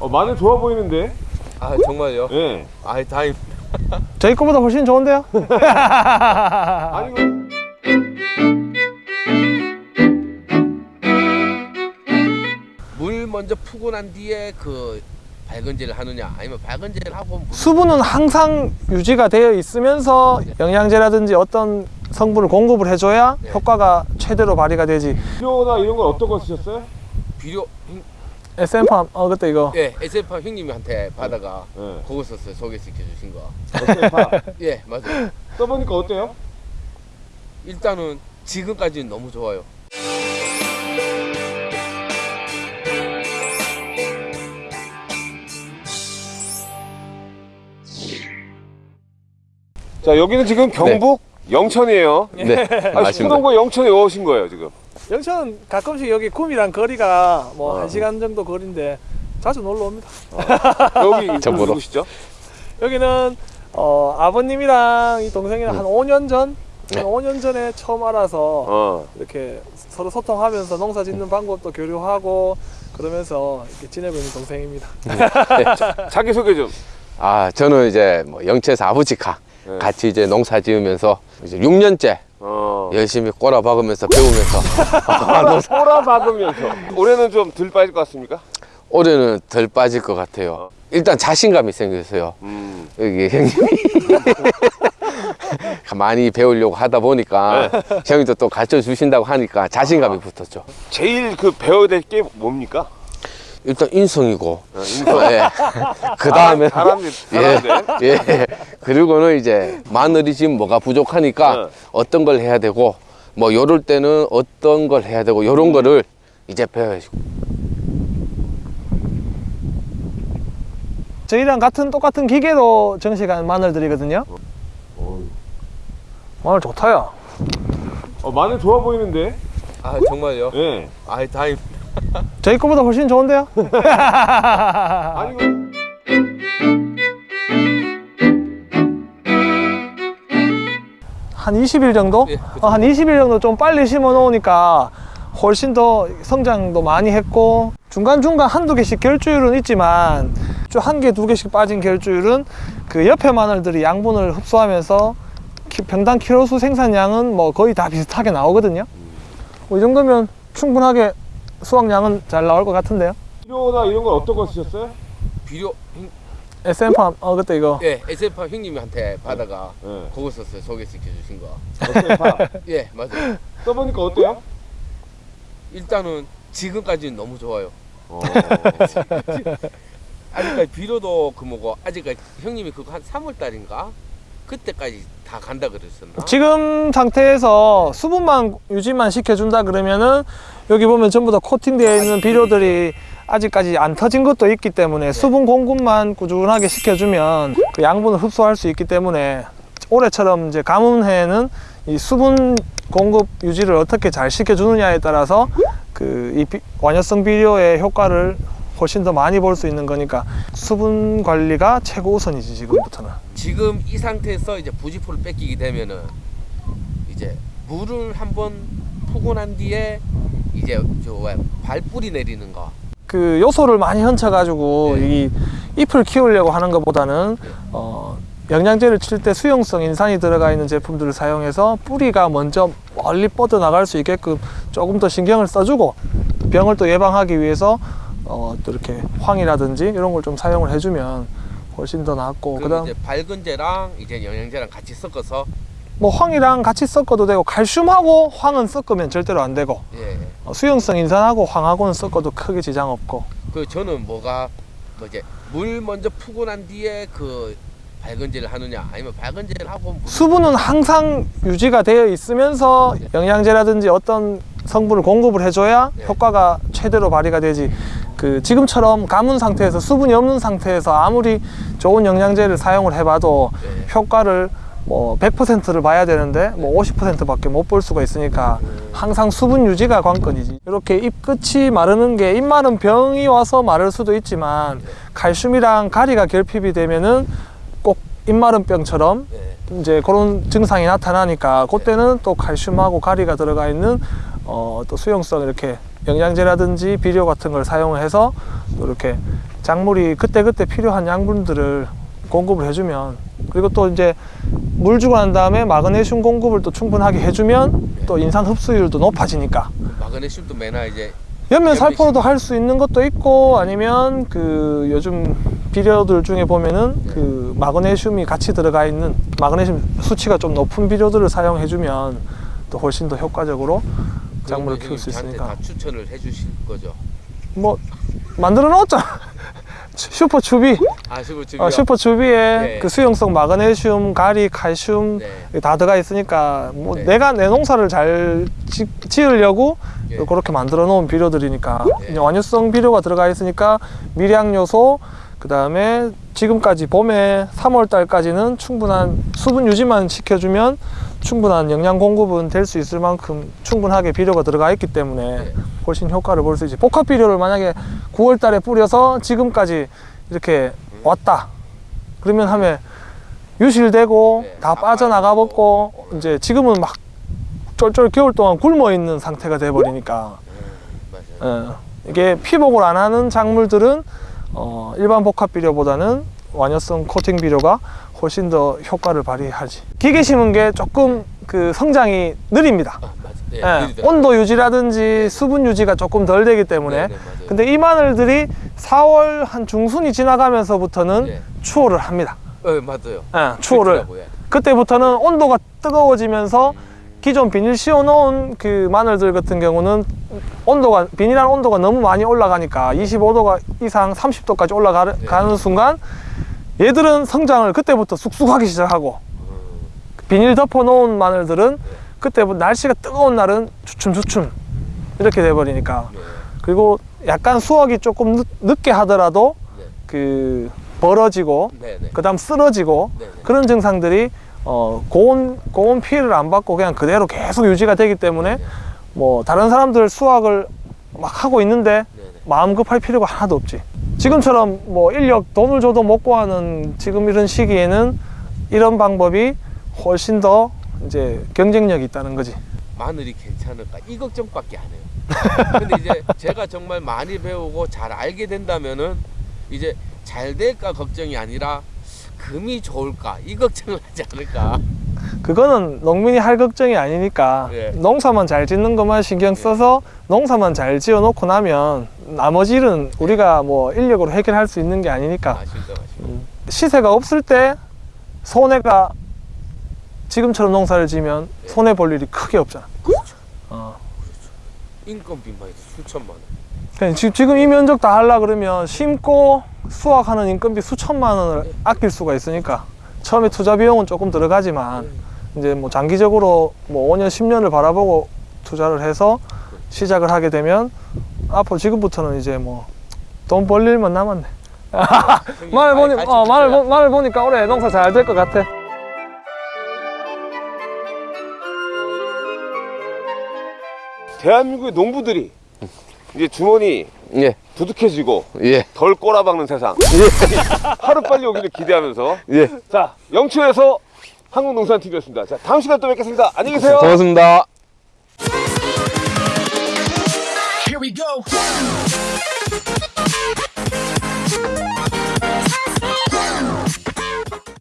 어, 마늘 좋아 보이는데? 아 정말요? 예. 아 다행. 저희 거보다 훨씬 좋은데요? 아니, 그- 물 먼저 푸고 난 뒤에 그 발근제를 하느냐 아니면 발근제를 하고 물 수분은 항상 유지가 되어 있으면서 영양제라든지 어떤 성분을 공급을 해줘야 네. 효과가 최대로 발휘가 되지 비료나 이런 건 어떤 거 쓰셨어요? 비료 형- SM팜 어 그때 이거 예 SF 형님한테 받아가 예. 그거 썼어요 소개시켜 주신 거. 다 예 맞아요. 써보니까 어때요? 일단은 지금까지는 너무 좋아요. 자, 여기는 지금 경북 영천이에요. 네, 아, 맞습니다. 수동과 영천에 오신 거예요, 지금. 영천 가끔씩 여기 쿰이랑 거리가 뭐 어. 한 시간 정도 거리인데 자주 놀러 옵니다 여기 저 보러. 누구시죠? 여기는 어, 아버님이랑 이 동생이랑 한 5년 전 네. 한 5년 전에 처음 알아서 어. 이렇게 서로 소통하면서 농사 짓는 방법도 교류하고 그러면서 이렇게 지내고 있는 동생입니다 자기 소개 좀. 아, 저는 이제 뭐 영채에서 아버지가 네. 같이 이제 농사 지으면서 이제 6년째 어. 열심히 꼬라 박으면서 배우면서 아, 농사- 꼬라 박으면서. 올해는 좀 덜 빠질 것 같습니까? 올해는 덜 빠질 것 같아요. 일단 자신감이 생겼어요. 음. 여기 형님이 많이 배우려고 하다 보니까 형님도 또 가르쳐 주신다고 하니까 자신감이 붙었죠. 제일 그 배워야 될 게 뭡니까? 일단 인성이고, 어, 인성. 예. 그 다음에 잘하는데. 예, 예. 그리고는 이제 마늘이 지금 뭐가 부족하니까 네. 어떤 걸 해야 되고 뭐 요럴 때는 어떤 걸 해야 되고 요런 거를 이제 배워야지. 저희랑 같은 똑같은 기계로 정식한 마늘들이거든요 마늘 좋다 야 어, 마늘 좋아 보이는데? 아 정말요? 예. 아 다행. 저희 거보다 훨씬 좋은데요? 그- 한 20일 정도? 예, 어, 한 20일 정도 좀 빨리 심어 놓으니까 훨씬 더 성장도 많이 했고 중간중간 한두 개씩 결주율은 있지만 좀한 개, 두 개씩 빠진 결주율은 그 옆에 마늘들이 양분을 흡수하면서 키- 평당 키로수 생산량은 뭐 거의 다 비슷하게 나오거든요. 뭐 이 정도면 충분하게 수확량은 잘 나올 것 같은데요. 비료나 이런 건 어떤 거 쓰셨어요? 비료 형- SM팜 어 그때 이거 예 SF 형님한테 받아가 예. 그거 썼어요 소개시켜 주신 거. 어때요? 예 맞아요. 써보니까 어때요? 일단은 지금까지는 너무 좋아요. 어. 아직까지 비료도 그 뭐고 아직까지 형님이 그거 한 3월 달인가 그때까지 다 간다 그랬었나? 지금 상태에서 수분만 유지만 시켜준다 그러면은 여기 보면 전부 다 코팅되어 있는 비료들이 아직까지 안 터진 것도 있기 때문에 수분 공급만 꾸준하게 시켜주면 그 양분을 흡수할 수 있기 때문에 올해처럼 이제 가뭄해는 이 수분 공급 유지를 어떻게 잘 시켜주느냐에 따라서 그 이 완효성 비료의 효과를 훨씬 더 많이 볼 수 있는 거니까 수분 관리가 최고 우선이지 지금부터는. 지금 이 상태에서 이제 부지포를 뺏기게 되면은 이제 물을 한번 푸고 난 뒤에 이제 저왜 발뿌리 내리는 거 그 요소를 많이 얹혀가지고 네. 이 잎을 키우려고 하는 것보다는 어, 영양제를 칠 때 수용성 인산이 들어가 있는 제품들을 사용해서 뿌리가 먼저 멀리 뻗어 나갈 수 있게끔 조금 더 신경을 써주고 병을 또 예방하기 위해서 어, 또 이렇게 황이라든지 이런 걸 좀 사용을 해주면 훨씬 더 낫고 그다음 이제 밝은제랑 이제 영양제랑 같이 섞어서 뭐 황이랑 같이 섞어도 되고 칼슘하고 황은 섞으면 절대로 안 되고 예. 어, 수용성 인산하고 황하고는 섞어도 크게 지장 없고 그 저는 뭐가 뭐 이제 물 먼저 푸고 난 뒤에 그 밝은제를 하느냐 아니면 밝은제를 하고 물 수분은 항상 유지가 되어 있으면서 영양제라든지 어떤 성분을 공급을 해줘야 네. 효과가 최대로 발휘가 되지 그 지금처럼 가문 상태에서 수분이 없는 상태에서 아무리 좋은 영양제를 사용을 해봐도 네. 효과를 뭐 100%를 봐야 되는데 뭐 50%밖에 못 볼 수가 있으니까 항상 수분 유지가 관건이지 이렇게 잎 끝이 마르는 게 잎 마른 병이 와서 마를 수도 있지만 칼슘이랑 가리가 결핍이 되면은 꼭 잎 마른 병처럼 예. 이제 그런 증상이 나타나니까 그때는 또 칼슘하고 가리가 들어가 있는 어, 또 수용성 이렇게 영양제라든지 비료 같은 걸 사용해서 또 이렇게 작물이 그때그때 필요한 양분들을 공급을 해주면 그리고 또 이제 물 주고 난 다음에 마그네슘 공급을 또 충분하게 해주면 또 인산 흡수율도 높아지니까. 마그네슘도 매나 이제 연면 살포도 할 수 있는 것도 있고 아니면 그 요즘 비료들 중에 보면은 그 마그네슘이 같이 들어가 있는 마그네슘 수치가 좀 높은 비료들을 사용해 주면 또 훨씬 더 효과적으로 작물을 키울 수 있으니까. 다 추천을 해 주실 거죠. 뭐 만들어 놓았잖아 슈퍼 추비 아 슈퍼 주 어, 슈퍼 추비에 네. 그 수용성 마그네슘, 가리, 칼슘 네. 다 들어가 있으니까 뭐 네. 내가 내 농사를 잘 지, 지으려고 예. 그렇게 만들어 놓은 비료들이니까 네. 완유성 비료가 들어가 있으니까 미량 요소 그 다음에 지금까지 봄에 3월 달까지는 충분한 수분 유지만 시켜주면 충분한 영양 공급은 될 수 있을 만큼 충분하게 비료가 들어가 있기 때문에 네. 훨씬 효과를 볼 수 있지 복합 비료를 만약에 9월 달에 뿌려서 지금까지 이렇게 왔다 그러면 하면 유실되고 네, 다다 빠져나가. 버고 이제 지금은 막 쫄쫄 겨울 동안 굶어 있는 상태가 돼 버리니까 맞아요. 예. 이게 피복을 안 하는 작물들은 어, 일반 복합 비료보다는 완효성 코팅 비료가 훨씬 더 효과를 발휘하지. 기계 심은 게 조금 그 성장이 느립니다. 아. 네, 예, 느리더라고요. 온도 유지라든지 수분 유지가 조금 덜 되기 때문에. 네, 네. 근데 이 마늘들이 4월 한 중순이 지나가면서부터는 네. 추월을 합니다. 네, 맞아요. 예. 음. 그때부터는 온도가 뜨거워지면서 기존 비닐 씌워놓은 그 마늘들 같은 경우는 온도가 비닐한 온도가 너무 많이 올라가니까 25도가 이상 30도까지 올라가는 네. 순간 얘들은 성장을 그때부터 쑥쑥하기 시작하고 음, 비닐 덮어 놓은 마늘들은 그때부터 날씨가 뜨거운 날은 주춤주춤 이렇게 돼 버리니까 네. 그리고 약간 수확이 조금 늦, 늦게 하더라도 네. 그 벌어지고 네, 네. 그다음 쓰러지고 네, 네. 그런 증상들이 어, 고온 고온 피해를 안 받고 그냥 그대로 계속 유지가 되기 때문에 네. 뭐 다른 사람들 수확을 막 하고 있는데 네, 네. 마음 급할 필요가 하나도 없지. 지금처럼 뭐 인력 돈을 줘도 못 구하는 지금 이런 시기에는 이런 방법이 훨씬 더 이제 경쟁력이 있다는 거지. 마늘이 괜찮을까 이 걱정밖에 안 해요. 근데 이제 제가 정말 많이 배우고 잘 알게 된다면은 이제 잘 될까 걱정이 아니라 금이 좋을까 이 걱정을 하지 않을까. 그거는 농민이 할 걱정이 아니니까 예. 농사만 잘 짓는 것만 신경 써서 농사만 잘 지어 놓고 나면 나머지 일은 우리가 뭐 인력으로 해결할 수 있는 게 아니니까 아쉽다, 아쉽다. 시세가 없을 때 손해가 지금처럼 농사를 지면 손해 볼 일이 크게 없잖아. 그렇죠. 어. 인건비만 해도 수천만 원. 지- 지금 이 면적 다 하려 그러면 심고 수확하는 인건비 수천만 원을 아낄 수가 있으니까 처음에 투자 비용은 조금 들어가지만 이제 뭐 장기적으로 뭐 5년 10년을 바라보고 투자를 해서 시작을 하게 되면 앞으로 지금부터는 이제 뭐 돈 벌 일만 남았네. 많이 보니 어, 주셔야 보, 마늘 보니까 올해 농사 잘 될 것 같아. 대한민국의 농부들이 이제 주머니 예, 두둑해지고 예, 덜 꼬라박는 세상. 하루 빨리 오기를 기대하면서 예. 자 영초에서 한국농산TV였습니다. 자 다음 시간 또 뵙겠습니다. 안녕히 계세요. 고맙습니다. Here we go.